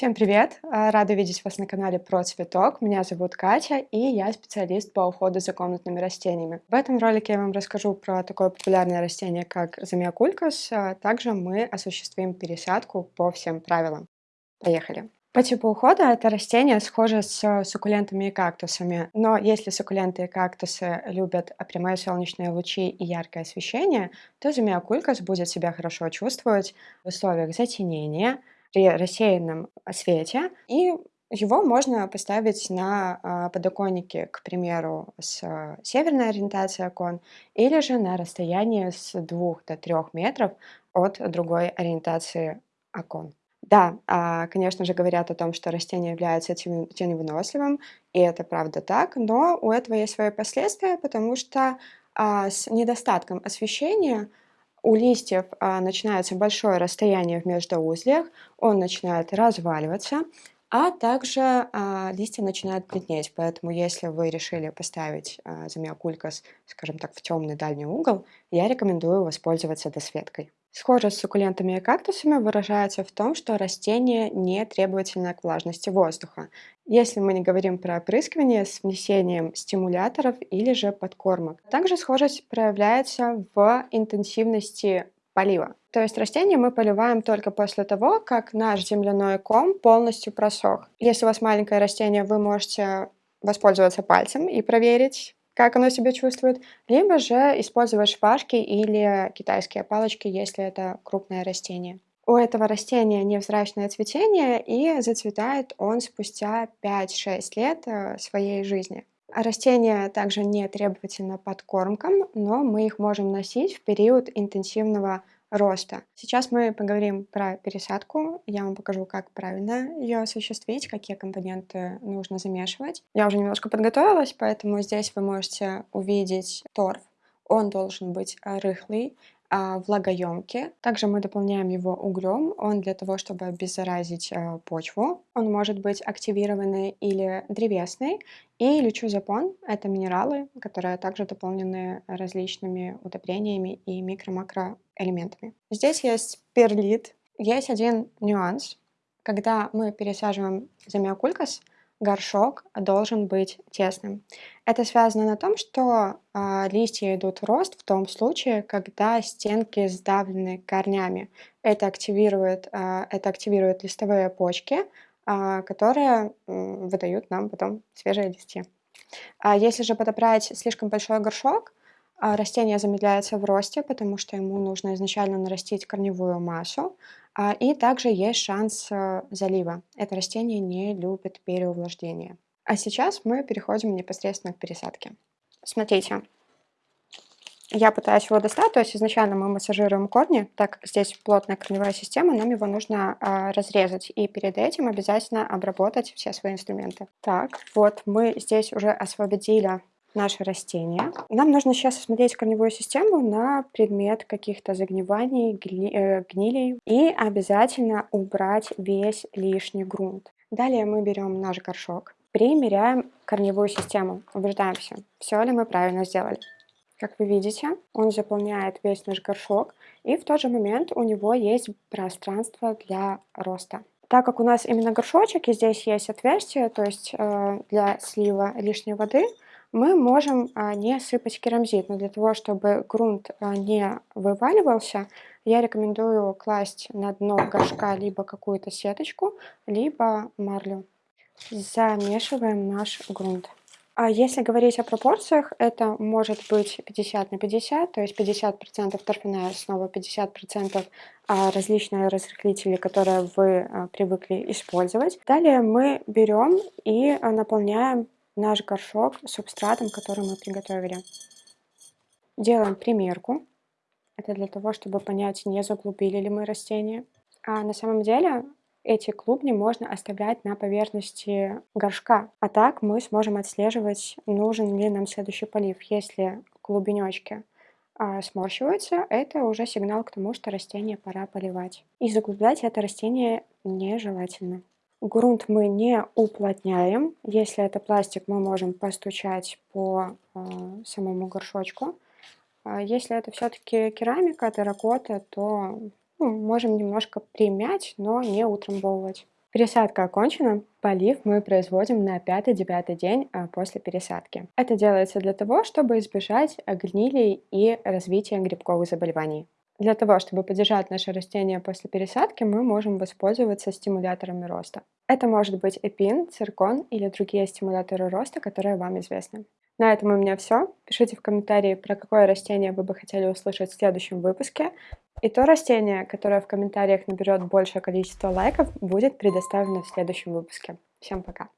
Всем привет! А, рада видеть вас на канале Про Цветок. Меня зовут Катя, и я специалист по уходу за комнатными растениями. В этом ролике я вам расскажу про такое популярное растение, как замиокулькас. А также мы осуществим пересадку по всем правилам. Поехали! По типу ухода это растение схоже с суккулентами и кактусами, но если суккуленты и кактусы любят прямые солнечные лучи и яркое освещение, то замиокулькас будет себя хорошо чувствовать в условиях затенения, при рассеянном свете, и его можно поставить на а, подоконнике, к примеру, с северной ориентацией окон, или же на расстоянии с 2 до 3 метров от другой ориентации окон. Да, а, конечно же, говорят о том, что растение является теневыносливым, и это правда так, но у этого есть свои последствия, потому что а, с недостатком освещения у листьев а, начинается большое расстояние в междоузлиях, он начинает разваливаться, а также а, листья начинают бледнеть. Поэтому если вы решили поставить а, замиокулькас, скажем так, в темный дальний угол, я рекомендую воспользоваться досветкой. Схожесть с суккулентами и кактусами выражается в том, что растение не требовательно к влажности воздуха, если мы не говорим про опрыскивание с внесением стимуляторов или же подкормок. Также схожесть проявляется в интенсивности полива. То есть растение мы поливаем только после того, как наш земляной ком полностью просох. Если у вас маленькое растение, вы можете воспользоваться пальцем и проверить, как оно себя чувствует, либо же использовать шпажки или китайские палочки, если это крупное растение. У этого растения невзрачное цветение, и зацветает он спустя 5-6 лет э, своей жизни. Растения также не требовательны подкормкам, но мы их можем носить в период интенсивного роста. Сейчас мы поговорим про пересадку. Я вам покажу, как правильно ее осуществить, какие компоненты нужно замешивать. Я уже немножко подготовилась, поэтому здесь вы можете увидеть торф. Он должен быть рыхлый, а, влагоемкий. Также мы дополняем его углем. Он для того, чтобы обеззаразить а, почву. Он может быть активированный или древесный. И лючузапон — это минералы, которые также дополнены различными удобрениями и микро-макроэлементами. Здесь есть перлит. Есть один нюанс. Когда мы пересаживаем замиокулькас, горшок должен быть тесным. Это связано на том, что э, листья идут в рост в том случае, когда стенки сдавлены корнями. Это активирует, э, это активирует листовые почки, э, которые э, выдают нам потом свежие листья. А если же подобрать слишком большой горшок, растение замедляется в росте, потому что ему нужно изначально нарастить корневую массу, а, и также есть шанс э, залива. Это растение не любит переувлажнение. А сейчас мы переходим непосредственно к пересадке. Смотрите, я пытаюсь его достать, то есть изначально мы массажируем корни, так здесь плотная корневая система, нам его нужно э, разрезать, и перед этим обязательно обработать все свои инструменты. Так, вот мы здесь уже освободили наше растение. Нам нужно сейчас осмотреть корневую систему на предмет каких-то загниваний, гли, э, гнилей и обязательно убрать весь лишний грунт. Далее мы берем наш горшок, примеряем корневую систему, убеждаемся, все ли мы правильно сделали. Как вы видите, он заполняет весь наш горшок, и в тот же момент у него есть пространство для роста. Так как у нас именно горшочек, и здесь есть отверстие, то есть э, для слива лишней воды, мы можем а, не сыпать керамзит, но для того, чтобы грунт а, не вываливался, я рекомендую класть на дно горшка либо какую-то сеточку, либо марлю. Замешиваем наш грунт. А если говорить о пропорциях, это может быть 50 на 50, то есть 50% торфяная основа, 50% различные разрыхлители, которые вы привыкли использовать. Далее мы берем и наполняем наш горшок субстратом, который мы приготовили. Делаем примерку. Это для того, чтобы понять, не заглубили ли мы растение. А на самом деле эти клубни можно оставлять на поверхности горшка. А так мы сможем отслеживать, нужен ли нам следующий полив. Если клубенечки а, сморщиваются, это уже сигнал к тому, что растение пора поливать. И заглублять это растение нежелательно. Грунт мы не уплотняем. Если это пластик, мы можем постучать по э, самому горшочку. А если это все-таки керамика, терракота, то ну, можем немножко примять, но не утрамбовывать. Пересадка окончена, полив мы производим на 5-9 день а, после пересадки. Это делается для того, чтобы избежать гнили и развития грибковых заболеваний. Для того, чтобы поддержать наше растение после пересадки, мы можем воспользоваться стимуляторами роста. Это может быть эпин, циркон или другие стимуляторы роста, которые вам известны. На этом у меня все. Пишите в комментарии, про какое растение вы бы хотели услышать в следующем выпуске. И то растение, которое в комментариях наберет большее количество лайков, будет предоставлено в следующем выпуске. Всем пока!